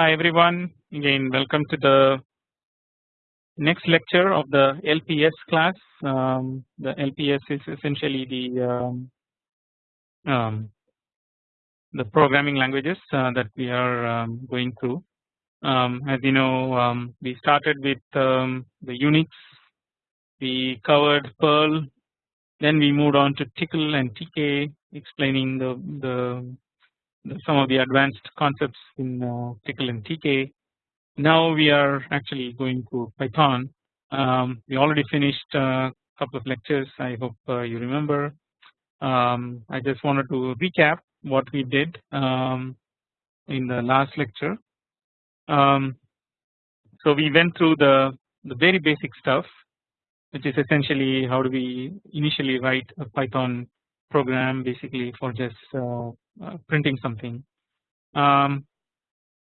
Hi everyone again welcome to the next lecture of the LPS class. Um, the LPS is essentially the um, um, the programming languages uh, that we are um, going through. Um, as you know um, we started with the Unix, we covered Perl, then we moved on to Tcl and TK explaining the, the some of the advanced concepts in uh, Tcl and TK. Now we are actually going to Python. Um, we already finished a couple of lectures. I hope uh, you remember. Um, I just wanted to recap what we did um, in the last lecture. Um, so we went through the the very basic stuff, which is essentially how do we initially write a Python program basically for just uh, uh, printing something. Um,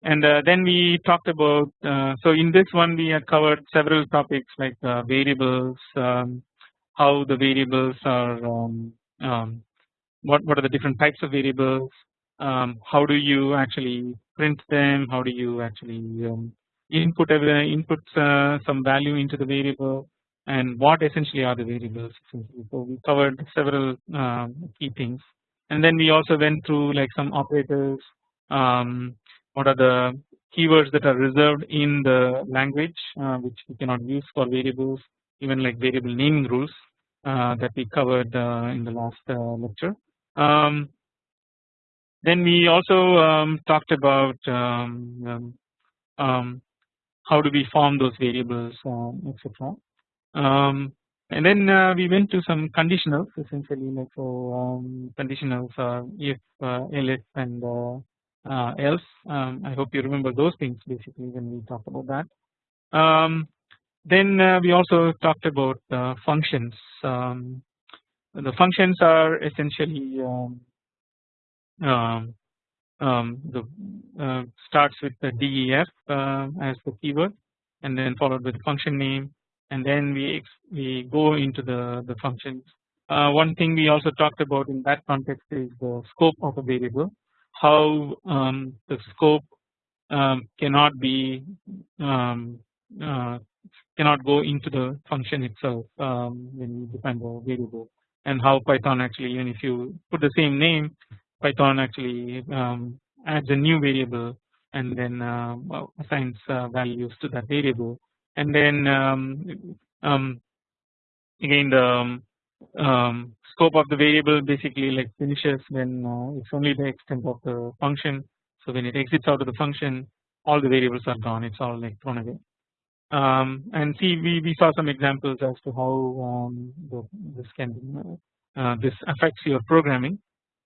and uh, then we talked about uh, so in this one we had covered several topics like uh, variables, um, how the variables are, um, um, what what are the different types of variables, um, how do you actually print them, how do you actually um, input input uh, some value into the variable, and what essentially are the variables. So we covered several key things and then we also went through like some operators um, what are the keywords that are reserved in the language uh, which we cannot use for variables even like variable naming rules uh, that we covered uh, in the last uh, lecture. Um, then we also um, talked about um, um, um, how do we form those variables etc and then uh, we went to some conditionals. Essentially like so um, conditionals are if uh, else and uh, uh, else. Um, I hope you remember those things basically when we talked about that. Um, then uh, we also talked about uh, functions. Um, the functions are essentially um, um, um, the uh, starts with the def as the keyword and then followed with function name and then we we go into the the functions. Uh, one thing we also talked about in that context is the scope of a variable, how um, the scope um, cannot be um, uh, cannot go into the function itself um, when you define the variable, and how Python actually even if you put the same name, Python actually um, adds a new variable and then uh, assigns uh, values to that variable and then um, um, again the um, scope of the variable basically like finishes when uh, it's only the extent of the function. So when it exits out of the function, all the variables are gone. It's all like thrown away. Um, and see, we we saw some examples as to how um, the, this can uh, this affects your programming.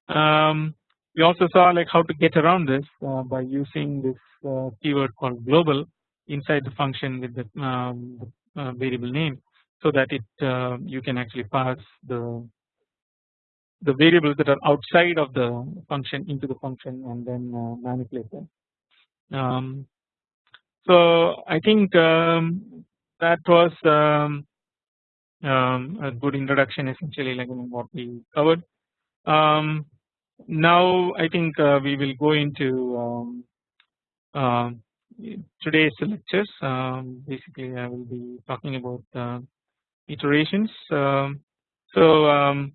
Um, we also saw like how to get around this uh, by using this uh, keyword called global inside the function with the, um, uh, variable name so that it uh, you can actually pass the the variables that are outside of the function into the function and then uh, manipulate them. Um, so I think um, that was um, um, a good introduction essentially like what we covered. Um, now I think uh, we will go into today's lectures um, basically I will be talking about uh, iterations. Um, so um,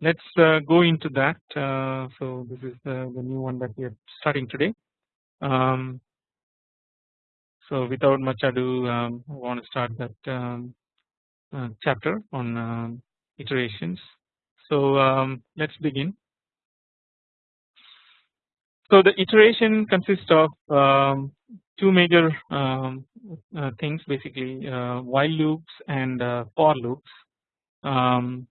let's uh, go into that. Uh, so this is the, the, new one that we are starting today. Um, so without much ado, um, I want to start that um, uh, chapter on iterations. So let's begin. So the iteration consists of um, two major um, uh, things basically uh, while loops and uh, for loops. Um,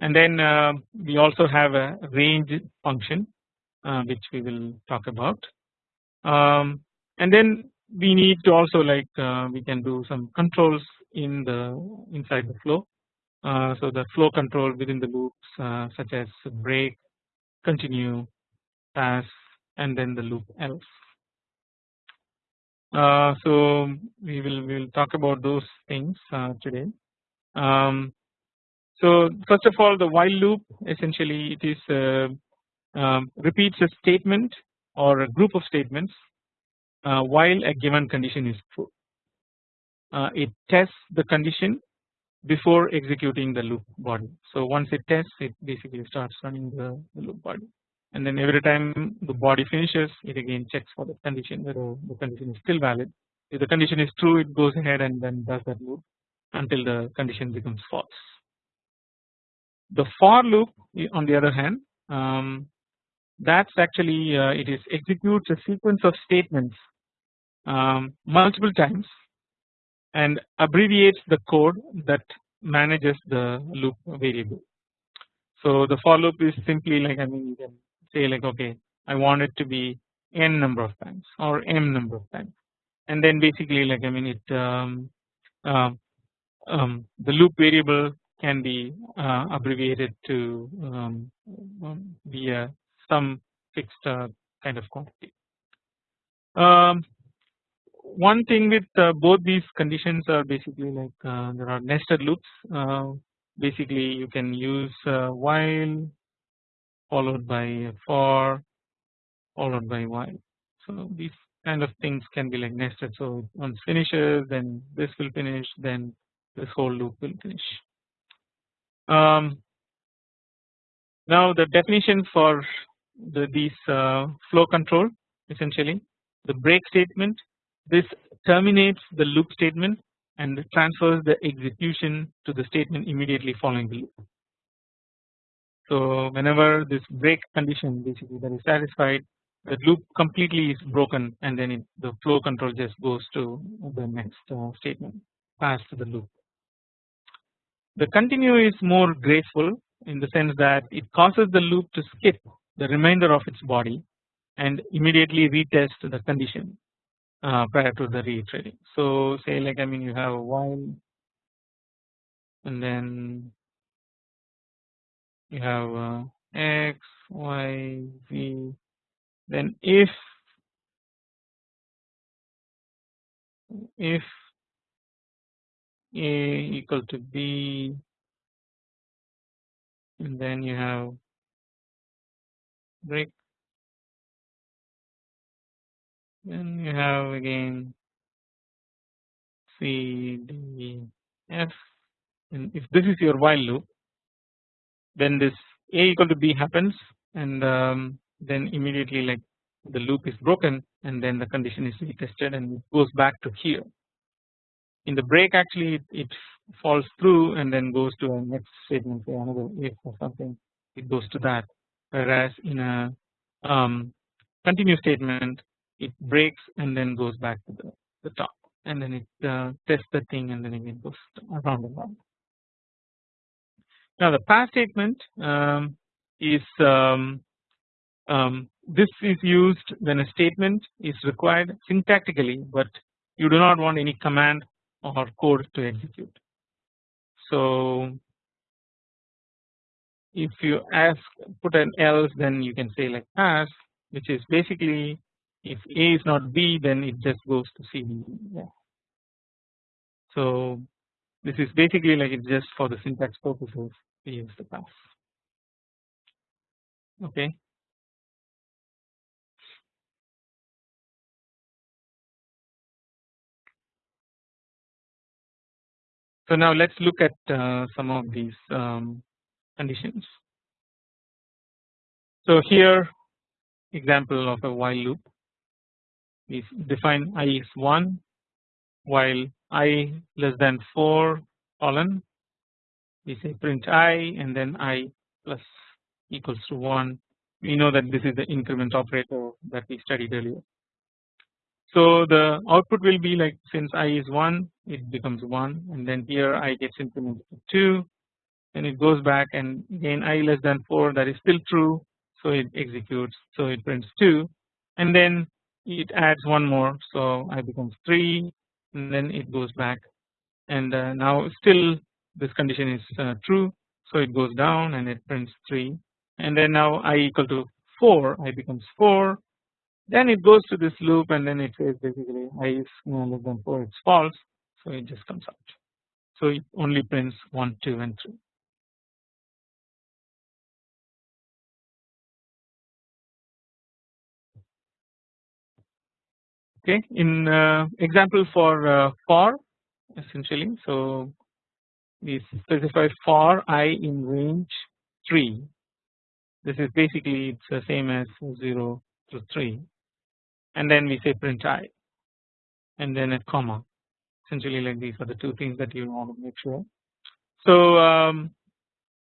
and then uh, we also have a range function uh, which we will talk about. Um, and then we need to also like uh, we can do some controls in the inside the flow. So the flow control within the loops such as break continue pass and then the loop else. Uh, so we will we will talk about those things uh, today. Um, so first of all the while loop essentially it is uh, um, repeats a statement or a group of statements uh, while a given condition is true. Uh, it tests the condition before executing the loop body. So once it tests it basically starts running the, the loop body and then every time the body finishes it again checks for the condition whether the condition is still valid. If the condition is true it goes ahead and then does that loop until the condition becomes false. The for loop on the other hand um, that's actually uh, it is executes a sequence of statements um, multiple times and abbreviates the code that manages the loop variable. So the for loop is simply like I mean you can say like okay I want it to be n number of times or m number of times and then basically like I mean it um, uh, um, the loop variable can be uh, abbreviated to um, um via some fixed uh, kind of quantity. Um, one thing with uh, both these conditions are basically like uh, there are nested loops uh, basically you can use while followed by a for followed by while. So these kind of things can be like nested. So once finishes then this will finish then this whole loop will finish. Um, now the definition for the, these uh, flow control essentially the break statement. This terminates the loop statement and transfers the execution to the statement immediately following the loop. So whenever this break condition basically that is satisfied the loop completely is broken and then it, the flow control just goes to the next uh, statement past the loop. The continue is more graceful in the sense that it causes the loop to skip the remainder of its body and immediately retest the condition uh, prior to the reiterating. So say like I mean you have a while and then you have uh, x, y, z. Then if if a equal to b and then you have break then you have again C D F. And if this is your while loop then this A equal to B happens and um, then immediately like the loop is broken and then the condition is retested and it goes back to here. In the break actually it, it falls through and then goes to a next statement say another if or something it goes to that whereas in a um, continue statement it breaks and then goes back to the, the top and then it uh, tests the thing and then again goes around and around. Now the pass statement um, is um, um, this is used when a statement is required syntactically but you do not want any command or code to execute. So if you ask put an else then you can say like pass which is basically if A is not B then it just goes to C. Yeah. So this is basically like it's just for the syntax purposes use the pass. Okay. So now let's look at uh, some of these um, conditions. So here example of a while loop we define i is 1 while i less than 4 colon we say print i and then i plus equals to 1 we know that this is the increment operator that we studied earlier. So the output will be like since i is 1 it becomes 1 and then here i gets incremented to 2 and it goes back and again i less than 4 that is still true so it executes so it prints 2 and then it adds one more so i becomes 3 and then it goes back and uh, now still this condition is uh, true so it goes down and it prints 3 and then now i equal to 4 i becomes 4 then it goes to this loop and then it says basically i is less than 4 it's false so it just comes out. So it only prints 1 2 and 3 okay in uh, example for uh, for essentially so we specify for i in range 3 this is basically it's the same as 0 to 3 and then we say print i. And then a comma. Essentially like these are the two things that you want to make sure. So um,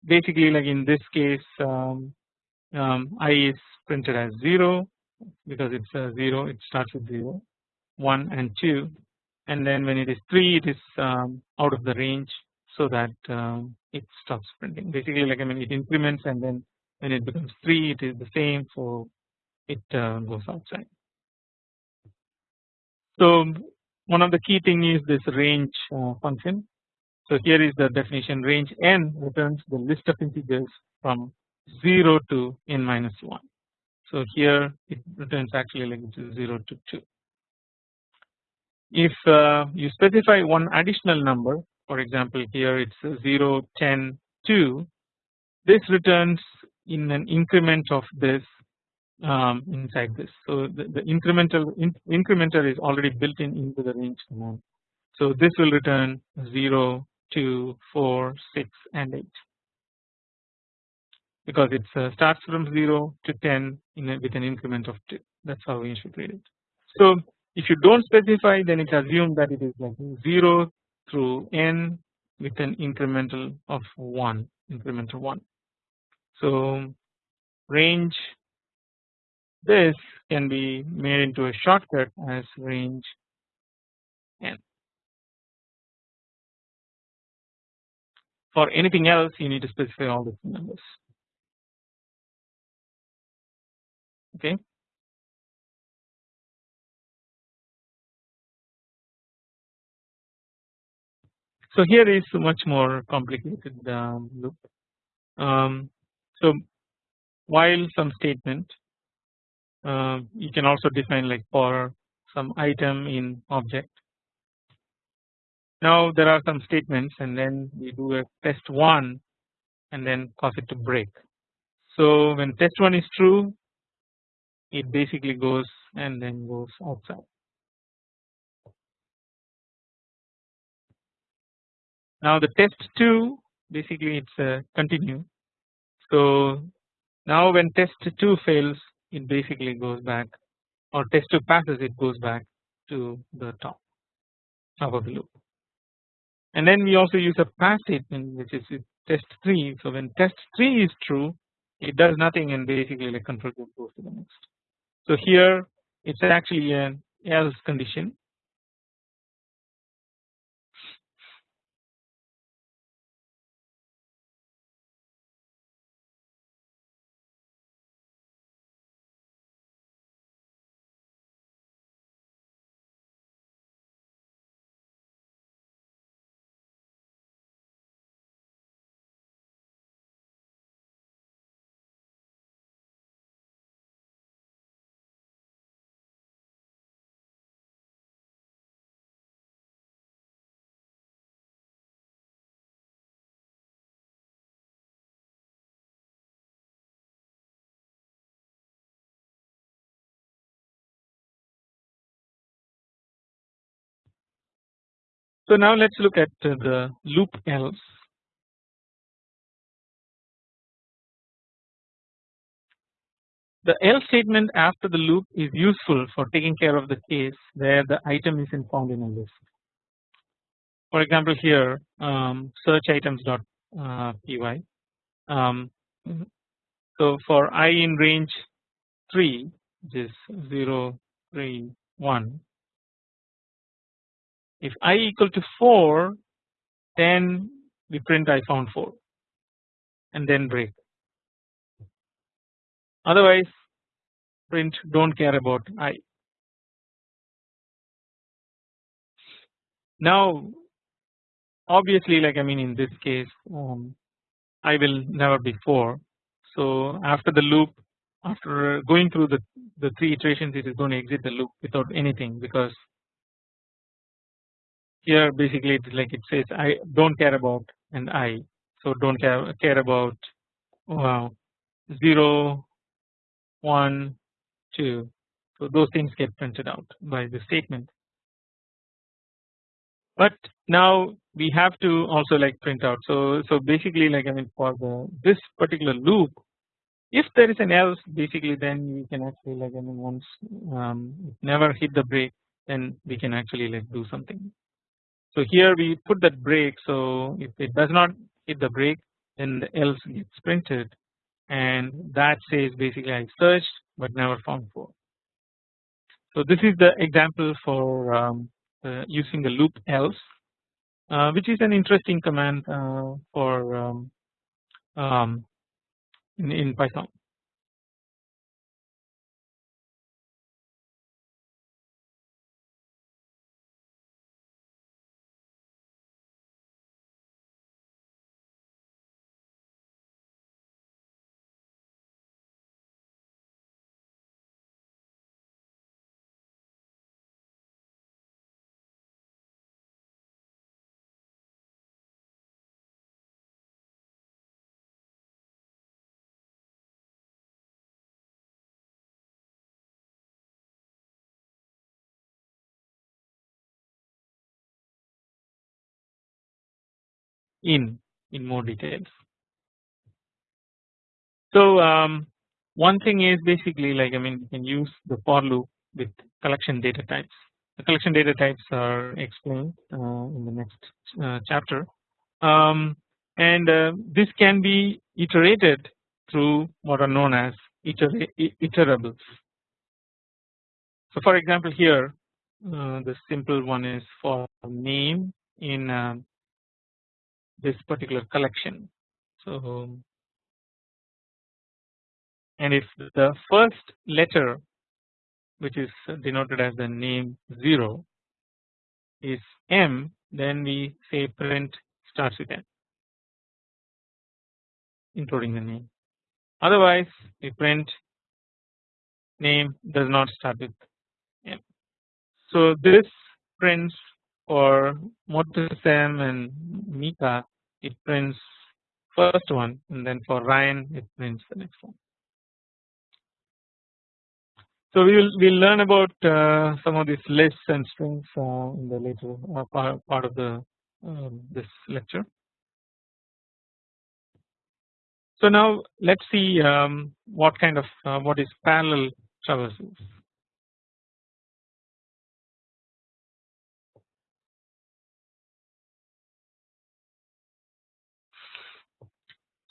basically like in this case um, um, i is printed as 0 because it's a 0 it starts with 0 1 and 2 and then when it is 3 it is um, out of the range so that um, it stops printing basically like I mean it increments and then when it becomes 3 it is the same so it uh, goes outside. So one of the key thing is this range uh, function. So here is the definition range n returns the list of integers from 0 to n minus 1. So here it returns actually like 0 to 2. If uh, you specify one additional number for example here it's 0 10 2 this returns in an increment of this um, inside this. So the, the incremental in, incrementer is already built in into the range command. So this will return 0, 2, 4, 6 and 8 because it uh, starts from 0 to 10 a, with an increment of 2 that is how we should read it. So if you do not specify then it assumes that it is like 0 through n with an incremental of 1 incremental 1. So range this can be made into a shortcut as range n. For anything else you need to specify all the numbers okay. So here is much more complicated um, loop. Um, so while some statement uh, you can also define like for some item in object. Now there are some statements and then we do a test 1 and then cause it to break. So when test 1 is true it basically goes and then goes outside. Now the test 2 basically it's a continue. So now when test 2 fails it basically goes back or test 2 passes it goes back to the top top of the loop and then we also use a pass statement which is test 3 so when test 3 is true it does nothing and basically like control goes to the next. So here it's actually an else condition So now let us look at the loop else. The else statement after the loop is useful for taking care of the case where the item isn't found in a list. For example here um, search items dot uh, py. Um, so for i in range 3 which is 0 3 1 if i equal to 4 then we print I found 4 and then break otherwise print do not care about i. Now obviously like I mean in this case um, I will never be 4 so after the loop after going through the, the 3 iterations it is going to exit the loop without anything because here basically it's like it says I don't care about and I so don't care care about wow 0 1 2 So those things get printed out by the statement. But now we have to also like print out. So so basically like I mean for the this particular loop, if there is an else basically then we can actually like I mean once um, never hit the break then we can actually like do something. So here we put that break so if it does not hit the break then the else gets printed and that says basically I searched but never found 4. So this is the example for um, uh, using the loop else uh, which is an interesting command uh, for um, um, in, in Python. In in more details. So um, one thing is basically like I mean you can use the for loop with collection data types. The collection data types are explained uh, in the next uh, chapter, um, and uh, this can be iterated through what are known as iter iterables. So for example here uh, the simple one is for name in um, this particular collection. So and if the first letter which is denoted as the name 0 is M then we say print starts with M including the name otherwise we print name does not start with M. So this prints for Motasem and Mika it prints first one and then for Ryan it prints the next one. So we will we'll learn about uh, some of these lists and strings uh, in the later uh, part, part of the um, this lecture. So now let's see um, what kind of uh, what is parallel traversals.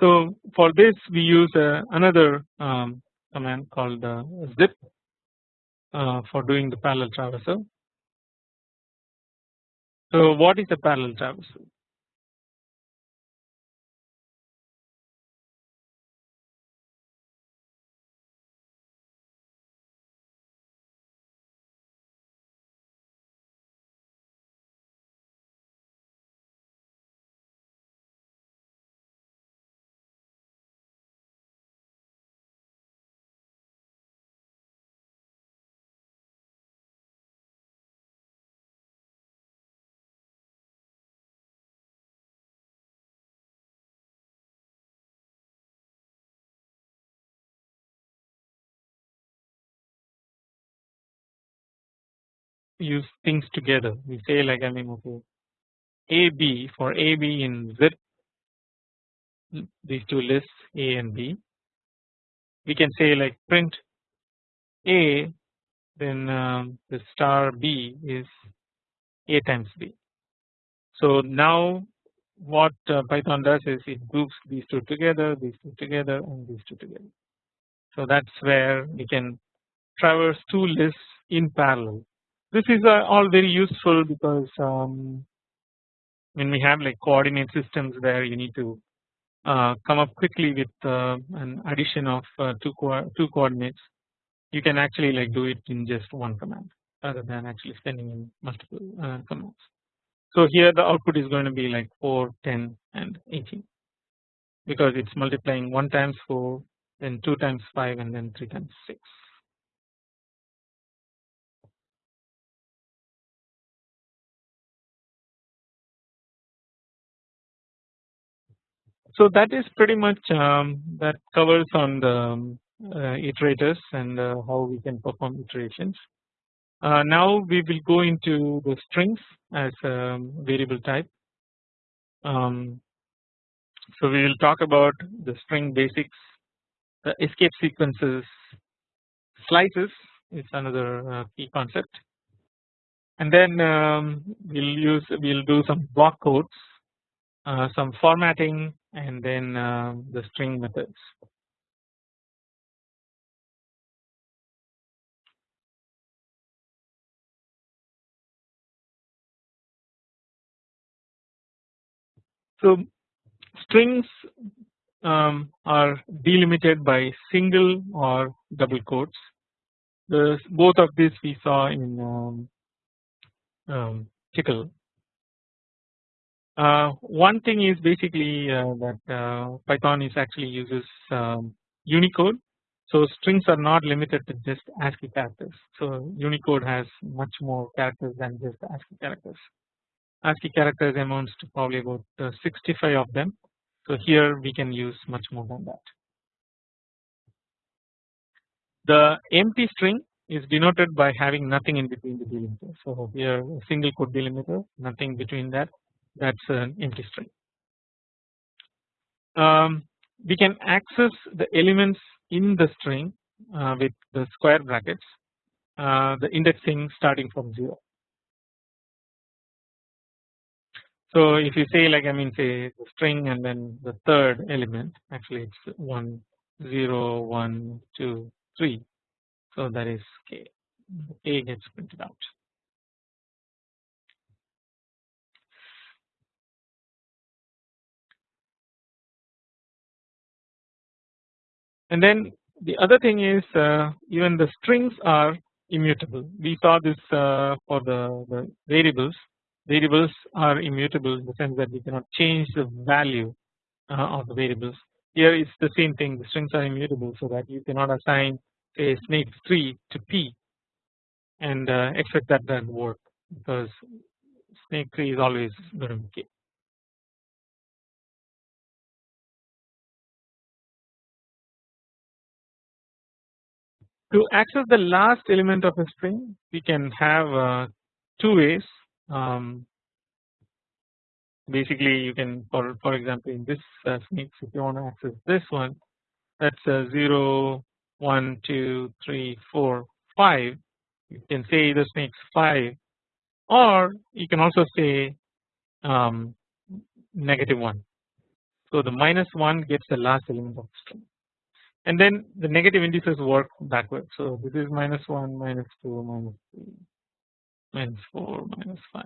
So for this we use uh, another um, command called zip uh, for doing the parallel traversal. So what is a parallel traversal? Use things together. We say like I mean okay AB for AB in zip these two lists A and B. We can say like print A then um, the star B is A times B. So now what uh, Python does is it groups these two together, these two together and these two together. So that's where we can traverse two lists in parallel this is uh, all very useful because um, when we have like coordinate systems where you need to uh, come up quickly with uh, an addition of uh, two co two coordinates you can actually like do it in just one command rather than actually spending in multiple uh, commands. So here the output is going to be like 4, 10 and 18 because it's multiplying 1 times 4 then 2 times 5 and then 3 times 6. So that is pretty much um, that covers on the uh, iterators and uh, how we can perform iterations. Uh, now we will go into the strings as a variable type. Um, so we will talk about the string basics, the escape sequences, slices is another uh, key concept, and then um, we'll use we'll do some block codes, uh, some formatting, and then uh, the string methods. So strings um, are delimited by single or double quotes. The both of these we saw in um, um, Tcl. Uh, one thing is basically uh, that uh, Python is actually uses um, Unicode. So strings are not limited to just ASCII characters. So Unicode has much more characters than just ASCII characters. ASCII characters amounts to probably about uh, 65 of them. So here we can use much more than that. The empty string is denoted by having nothing in between the delimiter. So here a single quote delimiter, nothing between that. That's an empty string. Um, we can access the elements in the string uh, with the square brackets, uh, the indexing starting from zero. So if you say like I mean say the string and then the third element actually it's 1 0 1 2 3 so that is k a gets printed out. And then the other thing is uh, even the strings are immutable. We saw this uh, for the, the variables variables are immutable in the sense that we cannot change the value uh, of the variables. Here it's the same thing the strings are immutable so that you cannot assign say snake 3 to p and expect that that work because snake 3 is always going to be k. To access the last element of a string we can have uh, two ways. Um, basically you can for for example in this uh, if you want to access this one that's a 0 1 2 3 4 5 you can say the snakes 5 or you can also say um, negative 1 so the minus 1 gets the last element of the string and then the negative indices work backwards so this is minus 1 minus 2 minus 3 minus 4 minus 5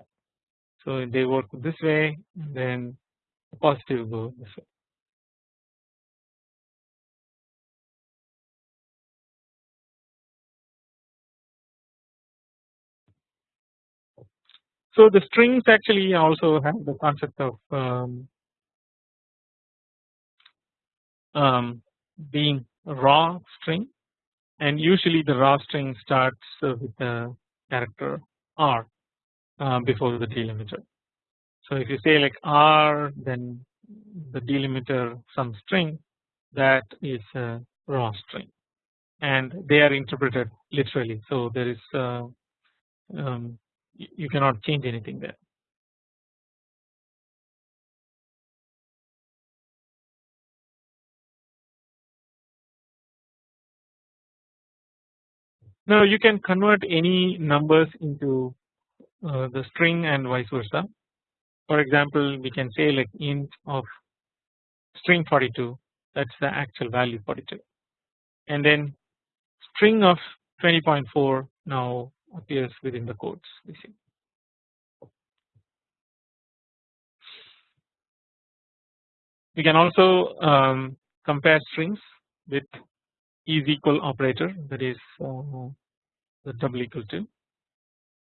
so they work this way then the positive go this way. So the strings actually also have the concept of um, um, being raw string and usually the raw string starts with the character R uh, before the delimiter. So if you say like R then the delimiter some string that is a raw string and they are interpreted literally so there is uh, um, you cannot change anything there. Now you can convert any numbers into uh, the string and vice versa. For example, we can say like int of string 42 that's the actual value 42 and then string of 20.4 now appears within the quotes we see. We can also um, compare strings with is equal operator that is uh, the double equal to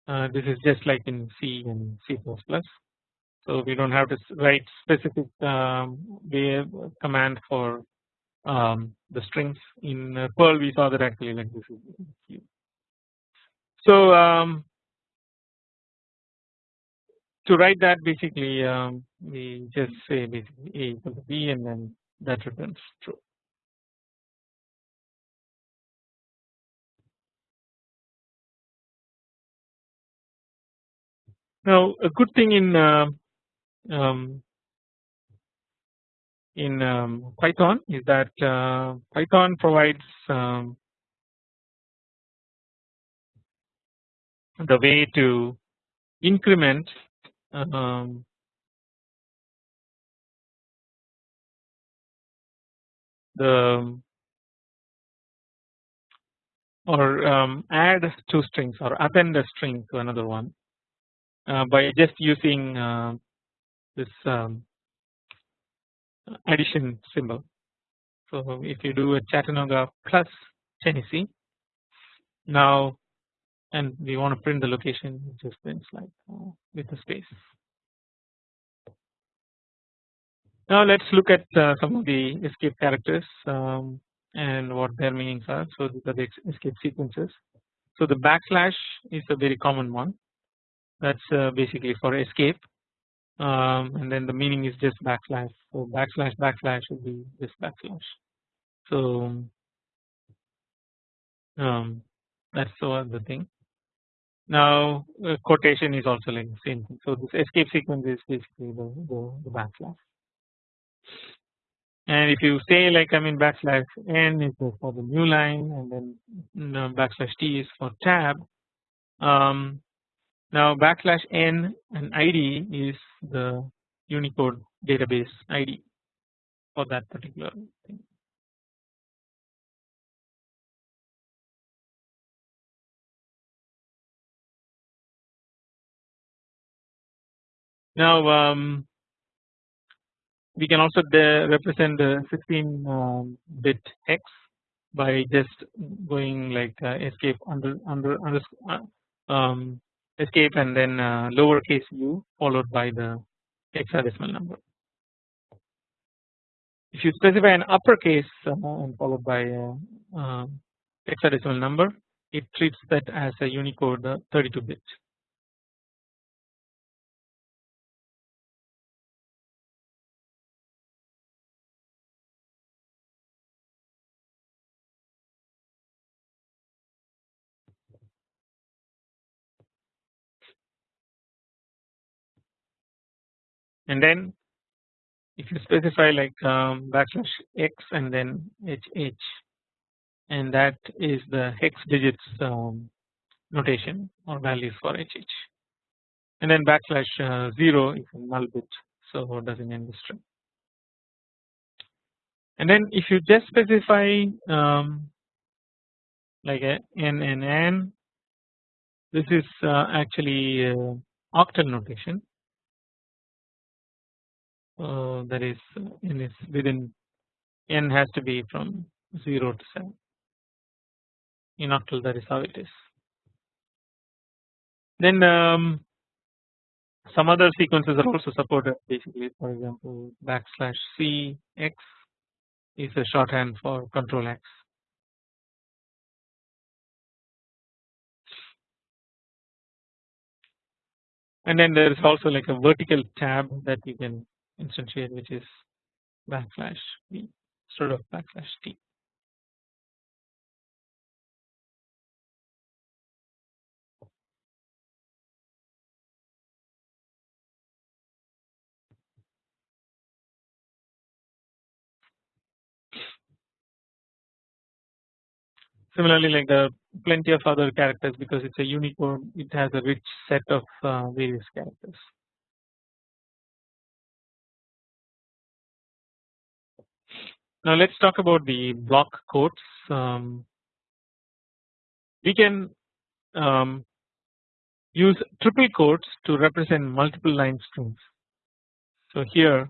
uh, this is just like in C and C++. So we don't have to write specific um, command for um, the strings in uh, Perl. We saw that actually like this is So um, to write that basically um, we just say basically A equal to B and then that returns true. Now a good thing in uh, um, in um, Python is that uh, Python provides um, the way to increment um, the or um, add two strings or append a string to another one by just using uh, this um, addition symbol. So if you do a Chattanooga plus Tennessee now and we want to print the location just prints like uh, with a space. Now let's look at uh, some of the escape characters um, and what their meanings are. So these are the escape sequences. So the backslash is a very common one. That's uh, basically for escape, um, and then the meaning is just backslash. So backslash backslash would be just backslash. So um, that's the thing. Now uh, quotation is also like the same thing. So this escape sequence is basically the, the, the backslash and if you say like I mean backslash n is for the new line and then backslash t is for tab um, now backslash n and id is the Unicode database ID for that particular thing. Now um, we can also represent the 16 um, bit hex by just going like uh, escape under under under uh, um, escape and then uh, lowercase u followed by the hexadecimal number. If you specify an uppercase uh, and followed by a um, hexadecimal number, it treats that as a Unicode uh, 32 bit. And then if you specify like um, backslash x and then hh and that is the hex digits um, notation or values for hh and then backslash uh, 0 is a null bit so it doesn't end the string. And then if you just specify um, like a n n n this is uh, actually uh, octal notation uh, that is n is within n has to be from 0 to 7 in octal that is how it is. Then um, some other sequences are also supported basically for example backslash c x is a shorthand for control x. And then there is also like a vertical tab that you can instantiate which is backslash b instead of backslash t. Similarly, like there are plenty of other characters because it's a Unicode, it has a rich set of uh, various characters. Now let's talk about the block quotes. Um, we can um, use triple quotes to represent multiple line strings. So here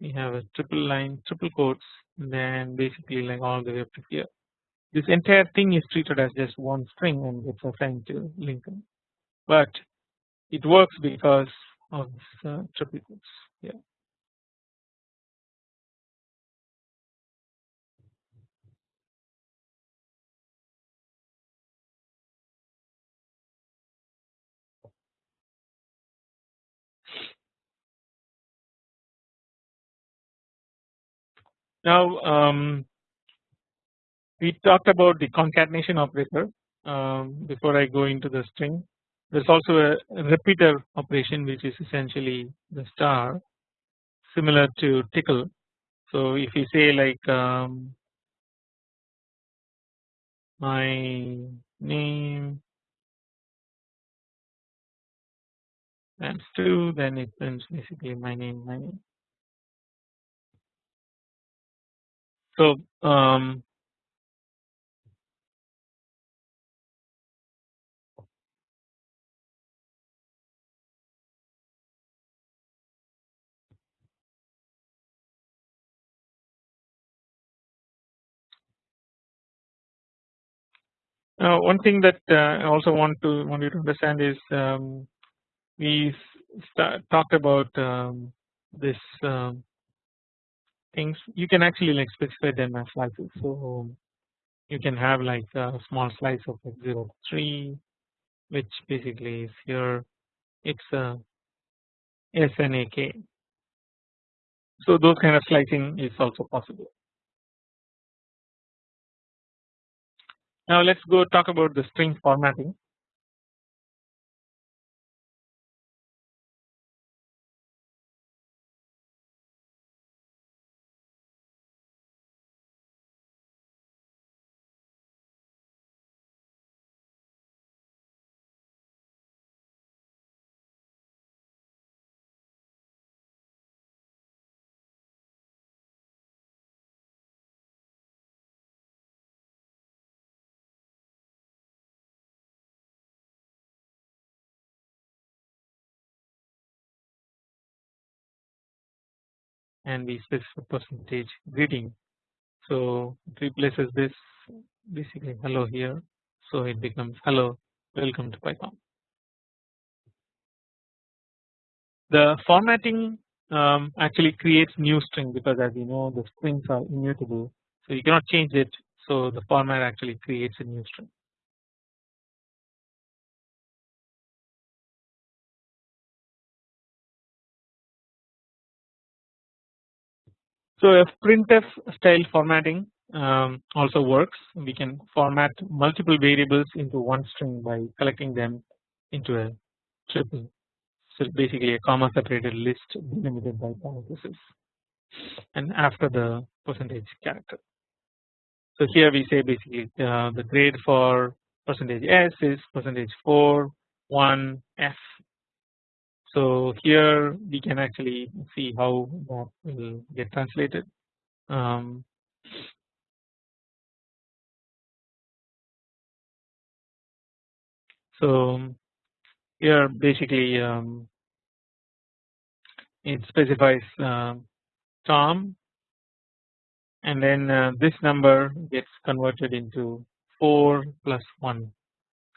we have a triple line triple quotes then basically like all the way up to here. This entire thing is treated as just one string and it's assigned to Lincoln, but it works because of this uh, triple quotes here. Now um, we talked about the concatenation operator um, before I go into the string. there is also a repeater operation which is essentially the star similar to Tcl. So if you say like um, my name times 2 then it prints basically my name my name. So um, Now one thing that uh, I also want to want you to understand is um, we talked about um, this um, things you can actually like specify them as slices. So you can have like a small slice of like 0 3 which basically is here it's a SNAK. So those kind of slicing is also possible. Now let's go talk about the string formatting. And we specify percentage greeting. So it replaces this basically hello here. So it becomes hello welcome to Python. The formatting um, actually creates new string because as you know the strings are immutable so you cannot change it so the format actually creates a new string. So if printf style formatting um, also works we can format multiple variables into one string by collecting them into a tuple so basically a comma separated list delimited by parentheses and after the percentage character. So here we say basically uh, the grade for percentage s is percentage 4 1 f so here we can actually see how that will get translated. Um, so here basically um, it specifies uh, Tom and then uh, this number gets converted into 4 plus 1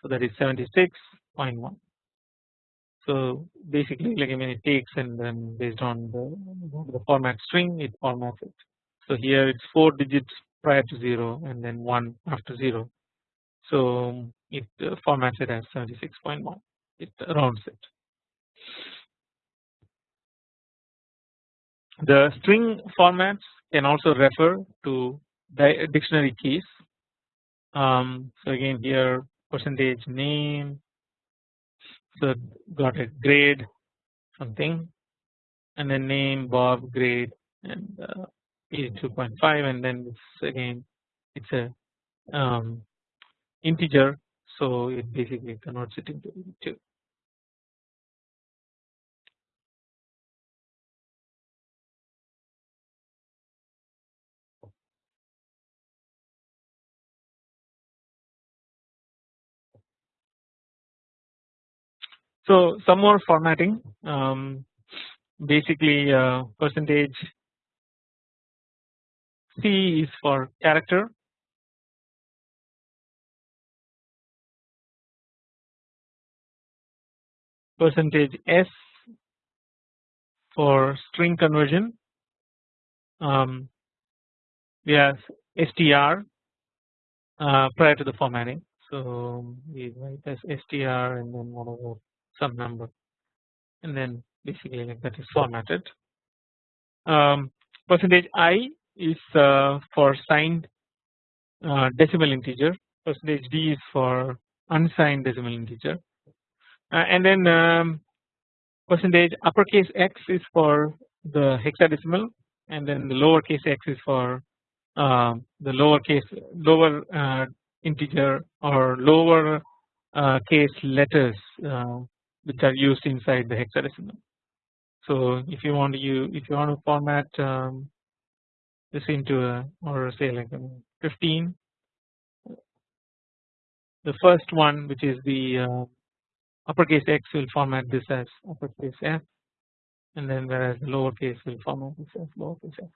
so that is 76.1 so basically like I mean it takes and then based on the, the format string it formats it. So here it's 4 digits prior to 0 and then 1 after 0. So it uh, formats it as 76.1 it rounds it. The string formats can also refer to dictionary keys. Um, so again here percentage name so got a grade something. And then name Bob grade and uh, 82.5 and then it's again it's a um, integer. So it basically converts it into 82. So some more formatting um, basically uh, percentage C is for character. Percentage S for string conversion. Um, we have str uh, prior to the formatting. So we write as str and then whatever some number and then basically like that is formatted. Um, percentage i is uh, for signed uh, decimal integer percentage d is for unsigned decimal integer uh, and then um, percentage uppercase x is for the hexadecimal and then the lowercase x is for uh, the lowercase lower uh, integer or lower uh, case letters which are used inside the hexadecimal. So if you want to use if you want to format um, this into a or say like 15 the first one which is the uh, uppercase x will format this as uppercase f and then whereas the lowercase will format this as lowercase f.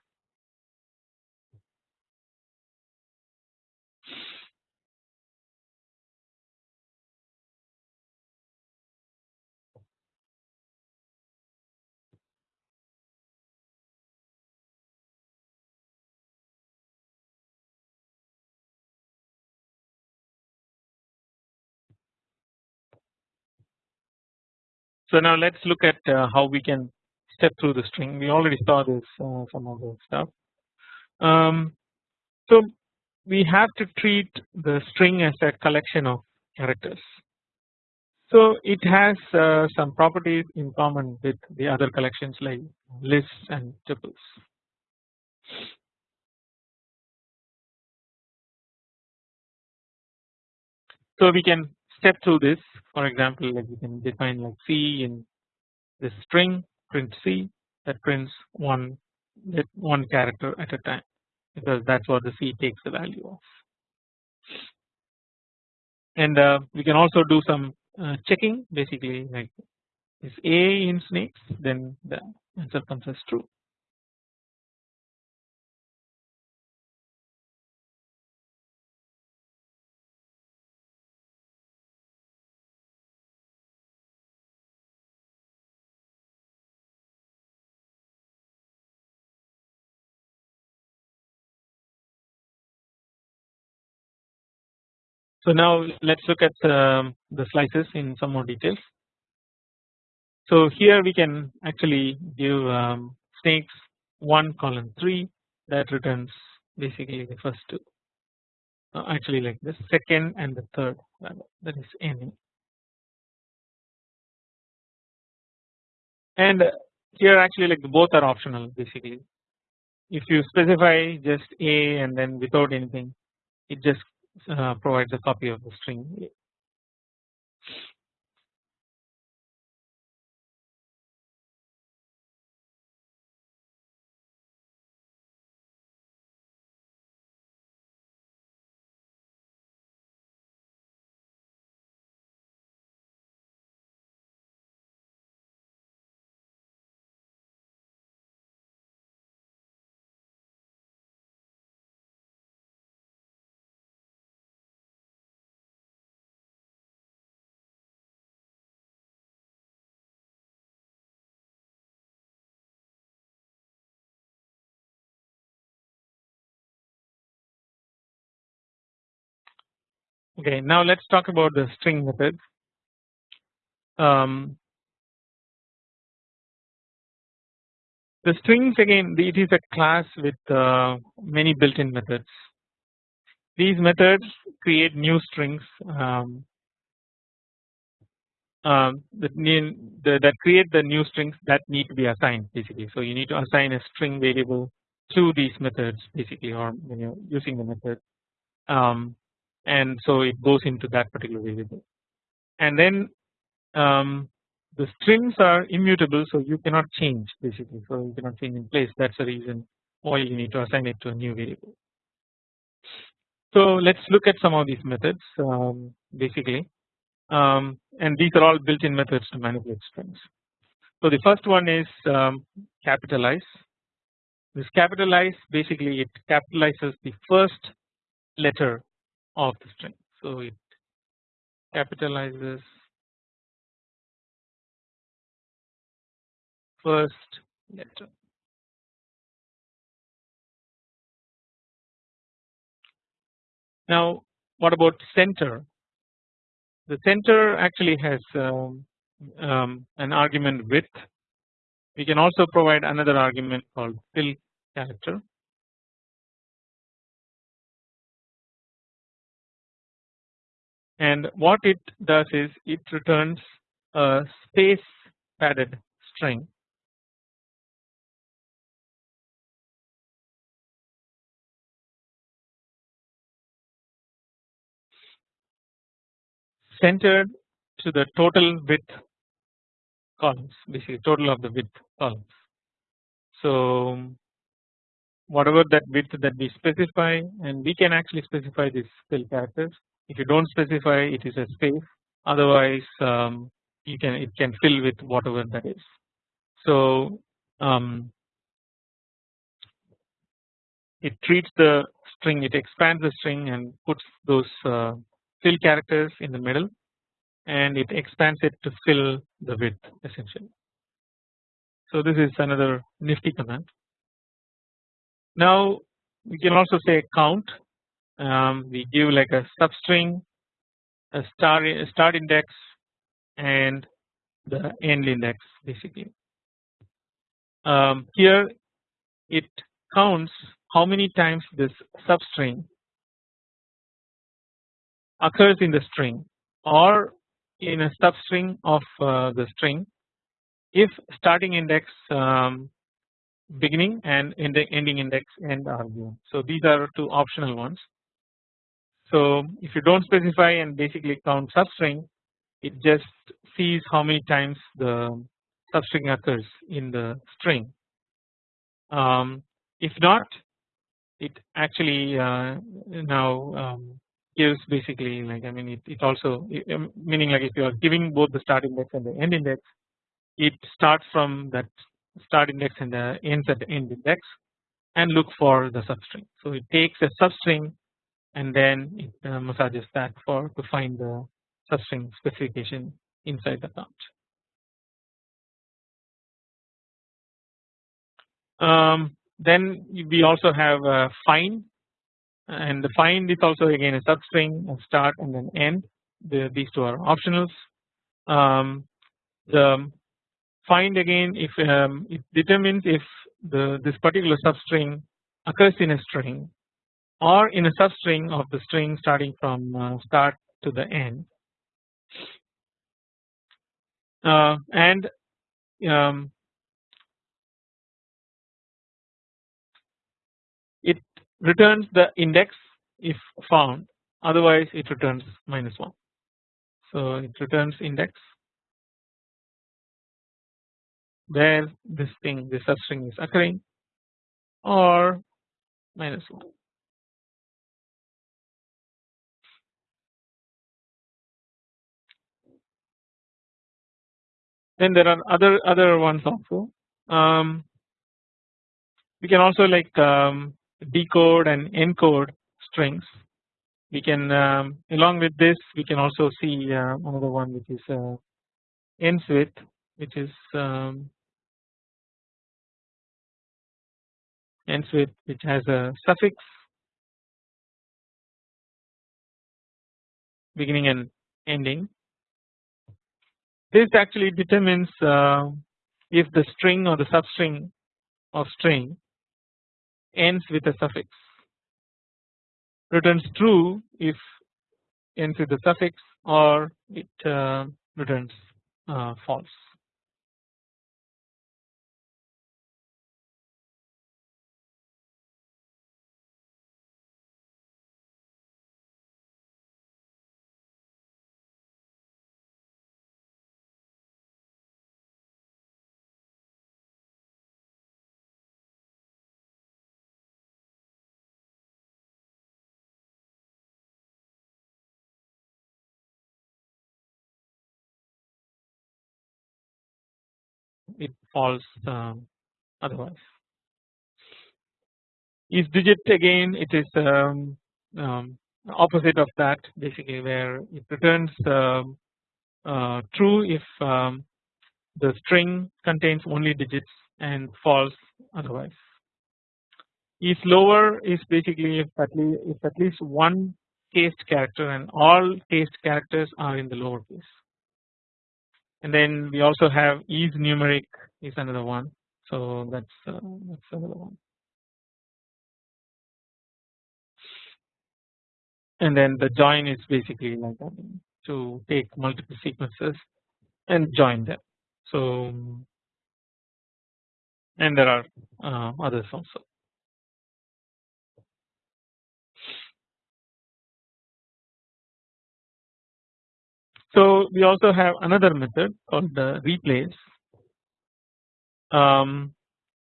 So now let's look at uh, how we can step through the string. We already saw this uh, some of the stuff. Um, so we have to treat the string as a collection of characters. So it has uh, some properties in common with the other collections like lists and tuples. So we can step through this for example like we can define like C in this string print C that prints one that one character at a time because that's what the C takes the value of. And uh, we can also do some uh, checking basically like is A in snakes? Then the answer comes as true So now let's look at um, the slices in some more details. So here we can actually give um, snakes 1 colon 3 that returns basically the first two. Uh, actually like the second and the third that is any. And here actually like both are optional basically. If you specify just a and then without anything it just Uh, provides a copy of the string Okay, now let's talk about the string methods. Um, the strings again it is a class with uh, many built-in methods. These methods create new strings um, um, that, the, that create the new strings that need to be assigned basically. So you need to assign a string variable to these methods basically or when you're using the method. Um, and so it goes into that particular variable. And then um, the strings are immutable so you cannot change basically. So you cannot change in place. That is the reason why you need to assign it to a new variable. So let us look at some of these methods um, basically. Um, and these are all built in methods to manipulate strings. So the first one is um, capitalize. This capitalize basically it capitalizes the first letter of the string. So it capitalizes first letter. Now what about center? The center actually has um, um, an argument width. We can also provide another argument called fill character and what it does is it returns a space padded string. Centered to the total width columns. Basically total of the width columns. So whatever that width that we specify and we can actually specify these fill characters if you do not specify it is a space otherwise um, you can it can fill with whatever that is. So um, it treats the string it expands the string and puts those uh, fill characters in the middle and it expands it to fill the width essentially. So this is another nifty command. Now we can also say count um, we give like a substring a star a start index and the end index basically. Um, here it counts how many times this substring occurs in the string or in a substring of uh, the string if starting index um, beginning and ending index end are given. So these are two optional ones. So if you do not specify and basically count substring it just sees how many times the substring occurs in the string. Um, if not it actually uh, now um, gives basically like I mean it, it also um, meaning like if you are giving both the start index and the end index it starts from that start index and the ends at the end index and look for the substring. So it takes a substring and then it massages that for to find the substring specification inside the count. Um, then we also have a find and the find is also again a substring a start and then end the, these two are optionals. Um, the find again if um, it determines if the this particular substring occurs in a string or in a substring of the string starting from uh, start to the end uh, and um, it returns the index if found otherwise it returns minus 1. So it returns index where this thing this substring is occurring or minus 1. Then there are other other ones also. Um, we can also like um, decode and encode strings. We can um, along with this we can also see uh, another one which is uh, ends with which is um, ends with which has a suffix beginning and ending this actually determines uh, if the string or the substring of string ends with a suffix returns true if ends with a suffix or it uh, returns uh, false. It falls um, otherwise. If digit again it is um, um, opposite of that basically where it returns um, uh, true if um, the string contains only digits and false otherwise. If lower is basically if at least, if at least one cased character and all cased characters are in the lower case and then we also have is numeric is another one so that's uh, that's another one and then the join is basically like that to take multiple sequences and join them. So and there are uh, others also. So we also have another method called the replace. Um,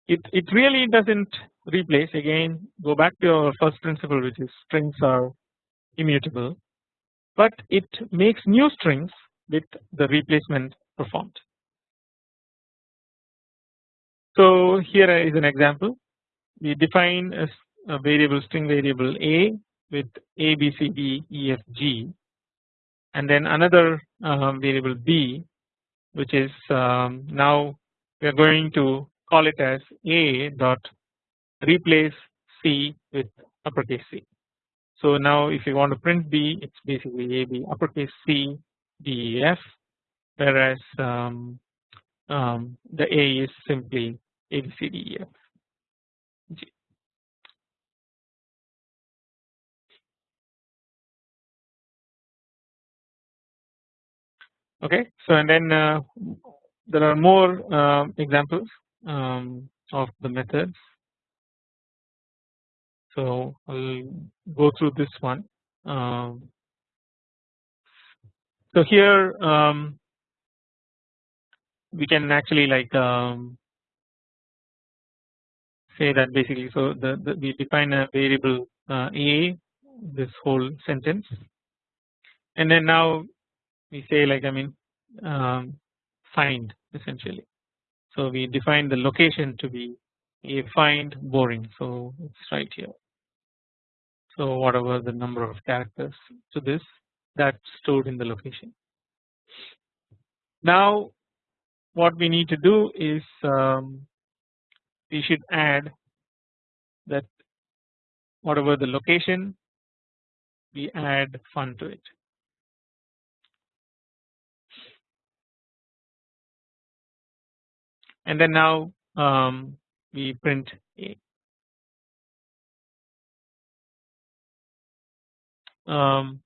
it it really doesn't replace again. Go back to our first principle, which is strings are immutable, but it makes new strings with the replacement performed. So here is an example. We define a, a variable string variable a with a b c d e f g and then another uh, variable b which is um, now we are going to call it as a dot replace c with uppercase c. So now if you want to print b it's basically a b uppercase c d e f whereas um, um, the a is simply a b c d e f Okay, so and then uh, there are more uh, examples um, of the methods. So I'll go through this one. Um, so here um, we can actually like um, say that basically so the, the we define a variable uh, a this whole sentence and then now we say like I mean um, find essentially. So we define the location to be a find boring. So it's right here. So whatever the number of characters to this that's stored in the location. Now what we need to do is um, we should add that whatever the location we add fun to it. And then now um, we print a. Um,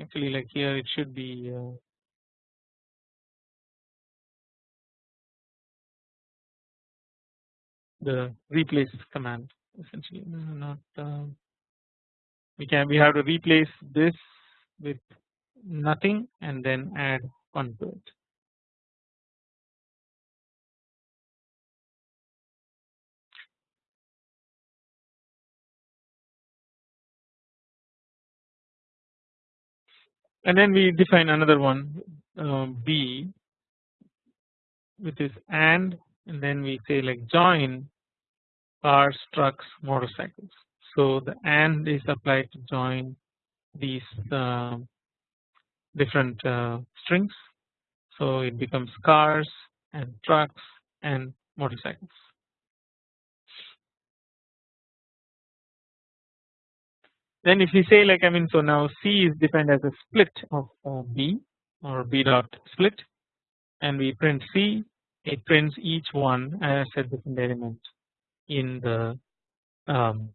actually like here it should be uh, the replace command essentially not um, we can we have to replace this with nothing and then add one to it and then we define another one uh, B which is and and then we say like join cars trucks motorcycles. So the and is applied to join these uh, different uh, strings. So it becomes cars and trucks and motorcycles Then if we say like I mean so now C is defined as a split of uh, B or B dot split and we print C it prints each one as a different element in the um,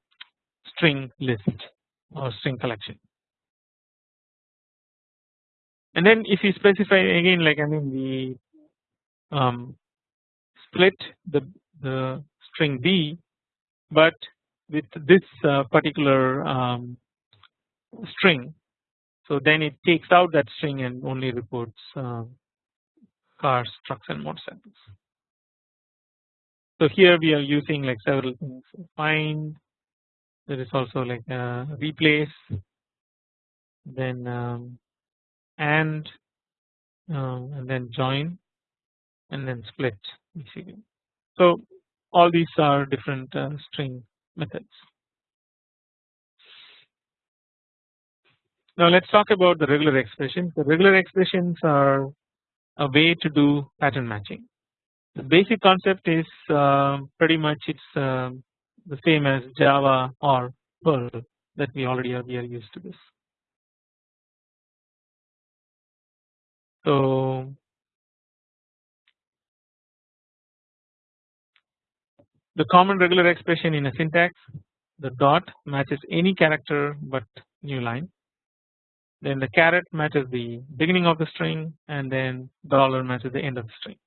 string list or string collection. And then if we specify again like I mean we um, split the the string B but with this uh, particular um, string. So then it takes out that string and only reports uh, cars trucks and motorcycles. So here we are using like several things. Find there is also like a replace then um, and um, and then join and then split basically. So all these are different uh, string methods. Now let's talk about the regular expressions. The regular expressions are a way to do pattern matching. The basic concept is uh, pretty much it's uh, the same as Java or Perl that we already are, we are used to this. So The common regular expression in a syntax the dot matches any character but new line then the caret matches the beginning of the string and then the dollar matches the end of the string.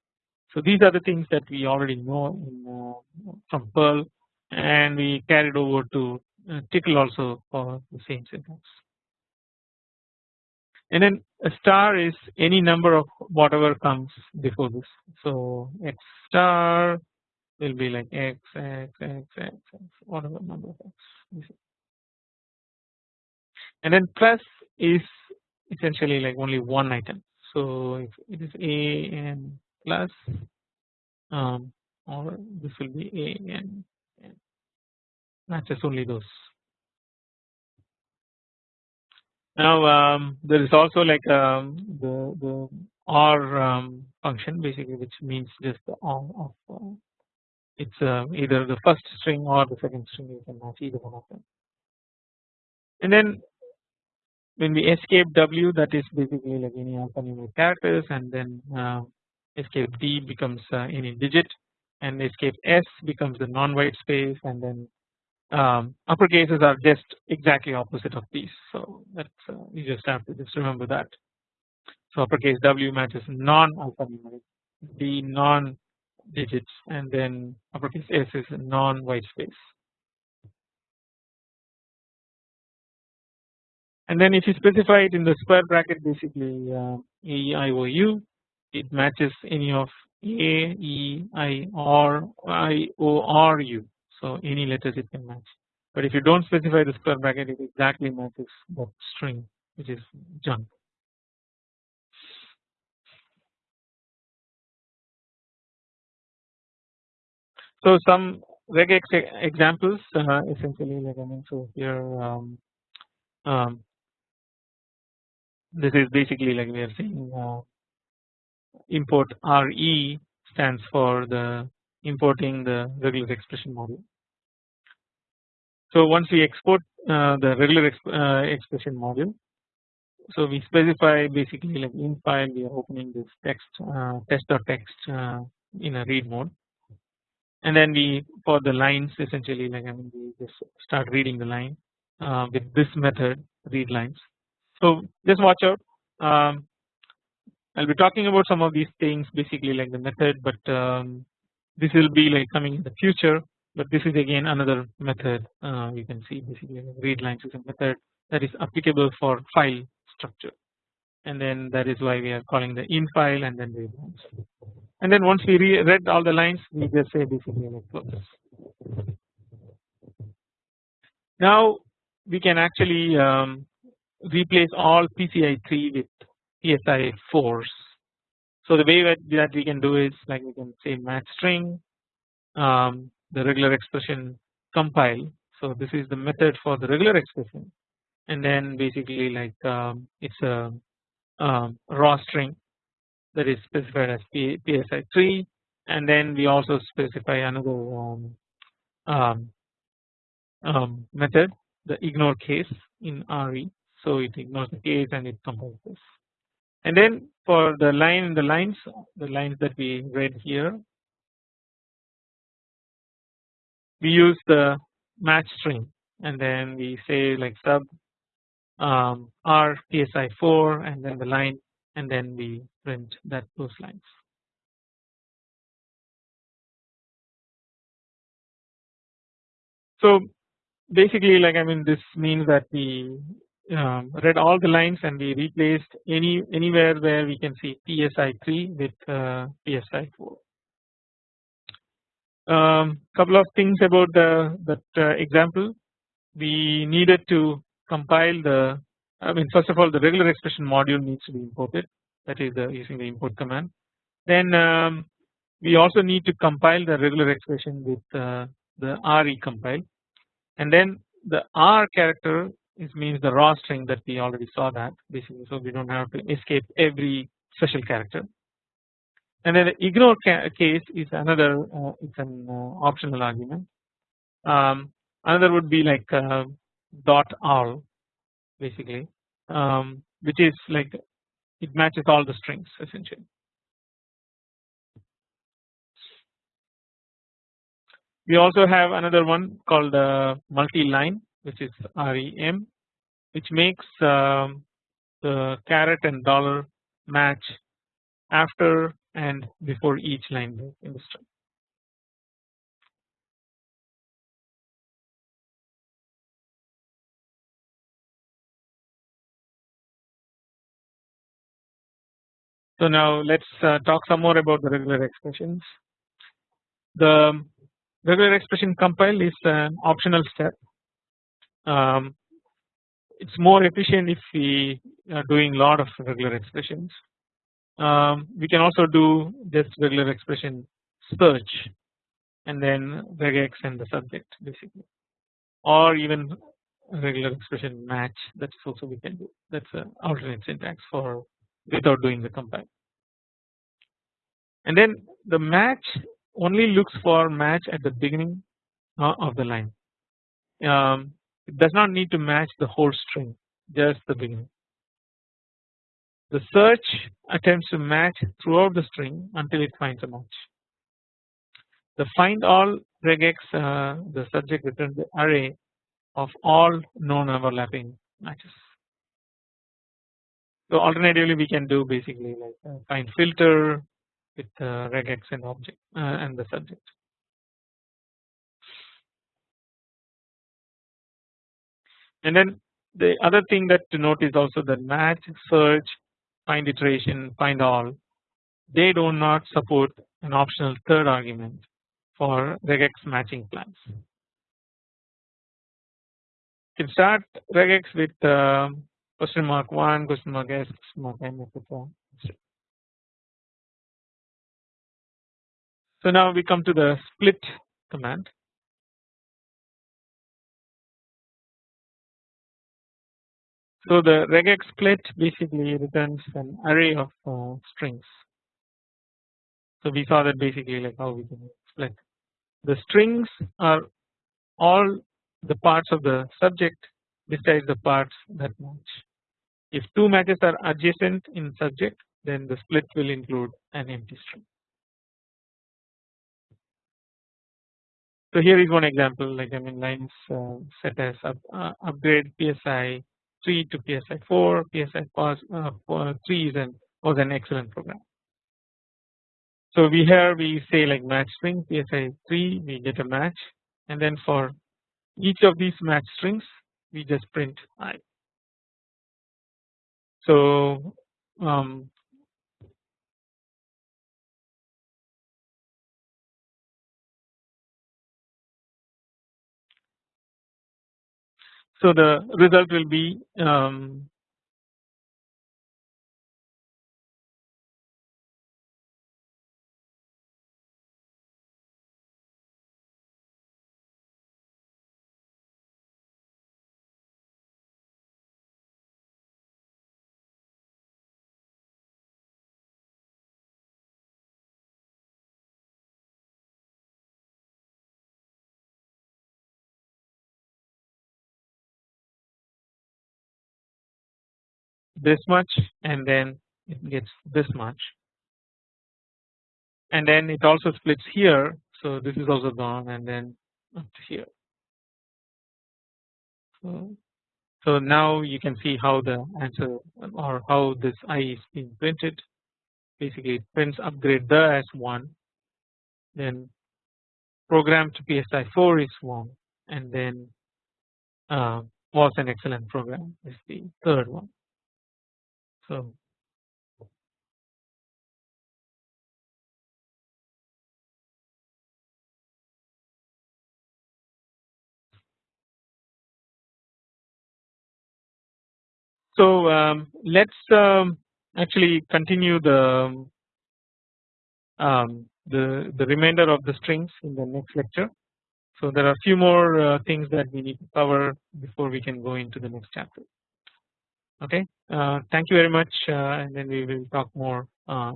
So these are the things that we already know uh, from Perl and we carried over to Tcl also for the same syntax. And then a star is any number of whatever comes before this. So x star will be like x x x x x whatever number of x. And then plus is essentially like only one item. So if it is a and plus um, or this will be a and, and matches only those. Now um, there is also like um, the the or um, function basically which means just the or of uh, it's uh, either the first string or the second string you can match either one of them. And then when we escape W that is basically like any alphanumeric characters and then uh, escape D becomes uh, any digit and escape S becomes the non-white space and then um, upper cases are just exactly opposite of these so that's uh, you just have to just remember that. So uppercase W matches non-alphanumeric D non digits and then uppercase S is non-white space. And then if you specify it in the square bracket basically uh, A E I O U it matches any of A, E, I, or I, O. So any letters it can match. But if you don't specify the square bracket, it exactly matches that string, which is junk. So some regex examples uh, essentially like I mean so here um, um, this is basically like we are saying uh, import RE stands for the importing the regular expression module. So once we export uh, the regular exp uh, expression module, so we specify basically like in file we are opening this text uh, uh, in a read mode, and then we for the lines essentially like I mean we just start reading the line uh, with this method read lines. So just watch out. Um, I'll be talking about some of these things basically like the method but um, this will be like coming in the future but this is again another method uh, you can see basically read lines is a method that is applicable for file structure and then that is why we are calling the in file and then read lines and then once we re read all the lines we just say basically like close. Now we can actually um, replace all PCI 3 with PSI 4s. So the way that we can do is like we can say match string um, the regular expression compile. So this is the method for the regular expression and then basically like um, it's a um, raw string that is specified as PSI 3 and then we also specify another um, um, um, method the ignore case in RE so it ignores the case and it compiles and then for the line the lines the lines that we read here we use the match string. And then we say like sub um, r psi 4 and then the line and then we print that those lines. So basically like I mean this means that we um, read all the lines and we replaced any anywhere where we can see PSI3 with uh, PSI4. Um, couple of things about the that uh, example we needed to compile the I mean first of all the regular expression module needs to be imported that is the, using the import command. Then um, we also need to compile the regular expression with uh, the re compile. And then the r character this means the raw string that we already saw that basically. So we don't have to escape every special character. And then the ignore case is another uh, it's an uh, optional argument. Um, another would be like uh, dot all basically um, which is like it matches all the strings essentially we also have another one called uh, multi line which is REM which makes um, the caret and dollar match after and before each line in the string. So now let's uh, talk some more about the regular expressions. The regular expression compile is an optional step. Um, it's more efficient if we are doing a lot of regular expressions. Um, we can also do just regular expression search and then regex and the subject basically or even regular expression match that's also we can do that's an alternate syntax for without doing the compile. And then the match only looks for match at the beginning uh, of the line. Um, it does not need to match the whole string just the beginning. The search attempts to match throughout the string until it finds a match. The find all regex uh, the subject returns the array of all known overlapping matches. So alternatively we can do basically like uh, find filter with uh, regex and object uh, and the subject. And then the other thing that to note is also that match, search, find iteration, find all they do not support an optional third argument for regex matching plans. You can start regex with uh, question mark 1, question mark s, question mark m, etc. So now we come to the split command. So the regex split basically returns an array of uh, strings. So we saw that basically like how we can split. The strings are all the parts of the subject besides the parts that match. If two matches are adjacent in subject then the split will include an empty string. So here is one example like I mean lines uh, set as up, uh, upgrade PSI 3 to PSI 4, PSI pos, uh, 3 is an, was an excellent program. So we here we say like match string PSI 3 we get a match and then for each of these match strings we just print i. So um, So the result will be um, this much and then it gets this much and then it also splits here so this is also gone and then up to here. So, so now you can see how the answer or how this i is being printed basically it prints upgrade the as 1 then program to PSI 4 is 1 and then uh, was an excellent program is the third one. So So um, let's um, actually continue the um, the the remainder of the strings in the next lecture. So there are a few more uh, things that we need to cover before we can go into the next chapter. Okay, uh, thank you very much, uh, and then we will talk more uh,